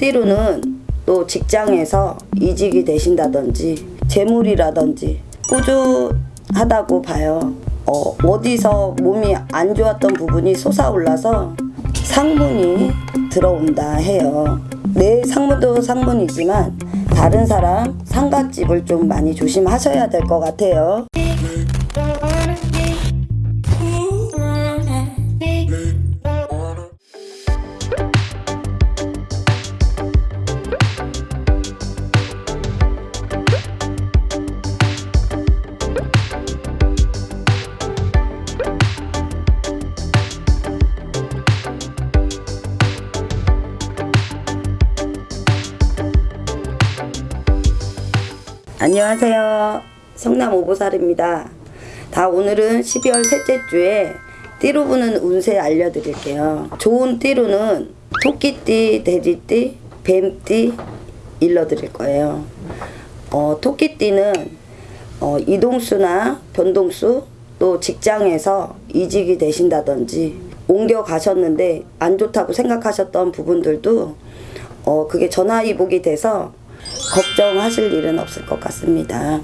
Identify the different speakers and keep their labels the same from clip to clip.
Speaker 1: 띠로는 또 직장에서 이직이 되신다든지 재물이라든지 꾸준하다고 봐요. 어, 어디서 몸이 안 좋았던 부분이 솟아올라서 상문이 들어온다 해요. 내 상문도 상문이지만 다른 사람 상갓집을 좀 많이 조심하셔야 될 것 같아요. 안녕하세요. 성남 오보살입니다. 다 오늘은 12월 셋째 주에 띠로 부는 운세 알려드릴게요. 좋은 띠로는 토끼띠, 돼지띠, 뱀띠 일러드릴 거예요. 어, 토끼띠는 어, 이동수나 변동수 또 직장에서 이직이 되신다든지 옮겨 가셨는데 안 좋다고 생각하셨던 부분들도 어, 그게 전화위복이 돼서 걱정하실 일은 없을 것 같습니다.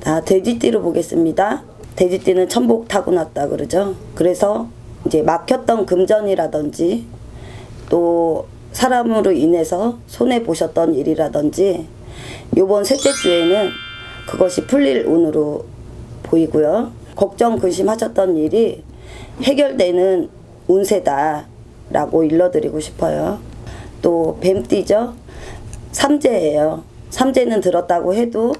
Speaker 1: 자, 돼지띠로 보겠습니다. 돼지띠는 천복 타고났다 그러죠. 그래서 이제 막혔던 금전이라든지 또 사람으로 인해서 손해 보셨던 일이라든지 요번 셋째 주에는 그것이 풀릴 운으로 보이고요. 걱정 근심하셨던 일이 해결되는 운세다 라고 일러드리고 싶어요. 또 뱀띠죠. 삼재예요. 삼재는 들었다고 해도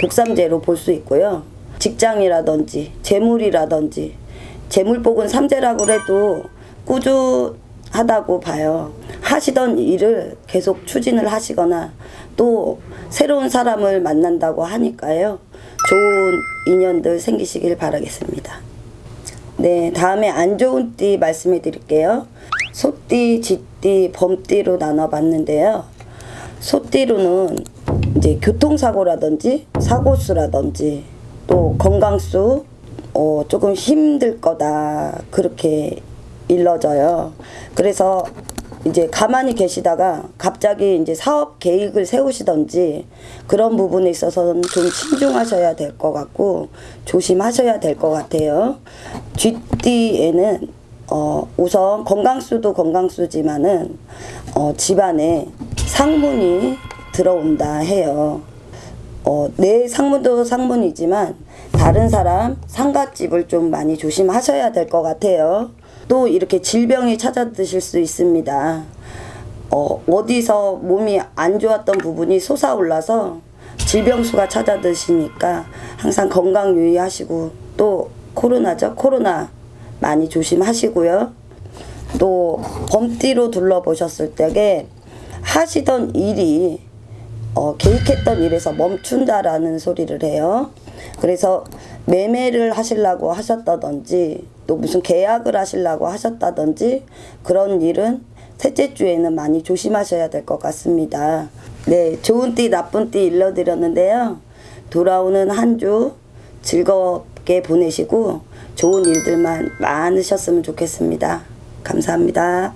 Speaker 1: 독삼재로 볼 수 있고요. 직장이라든지 재물이라든지 재물복은 삼재라고 해도 꾸준하다고 봐요. 하시던 일을 계속 추진을 하시거나 또 새로운 사람을 만난다고 하니까요. 좋은 인연들 생기시길 바라겠습니다. 네, 다음에 안 좋은 띠 말씀해 드릴게요. 소띠, 쥐띠, 범띠로 나눠 봤는데요. 소띠로는 이제 교통사고라든지 사고수라든지 또 건강수 어, 조금 힘들 거다 그렇게 일러져요. 그래서 이제 가만히 계시다가 갑자기 이제 사업 계획을 세우시던지 그런 부분에 있어서는 좀 신중하셔야 될 것 같고 조심하셔야 될 것 같아요. 쥐띠에는 어, 우선 건강수도 건강수지만은 어, 집안에 상문이 들어온다 해요. 어, 내 상문도 상문이지만 다른 사람 상갓집을 좀 많이 조심하셔야 될 것 같아요. 또 이렇게 질병이 찾아드실 수 있습니다. 어, 어디서 몸이 안 좋았던 부분이 솟아올라서 질병수가 찾아드시니까 항상 건강 유의하시고 또 코로나죠. 코로나 많이 조심하시고요. 또 범띠로 둘러보셨을 때에 하시던 일이 어, 계획했던 일에서 멈춘다라는 소리를 해요. 그래서 매매를 하시려고 하셨다든지 또 무슨 계약을 하시려고 하셨다든지 그런 일은 셋째 주에는 많이 조심하셔야 될 것 같습니다. 네, 좋은 띠 나쁜 띠 일러드렸는데요. 돌아오는 한 주 즐겁게 보내시고 좋은 일들만 많으셨으면 좋겠습니다. 감사합니다.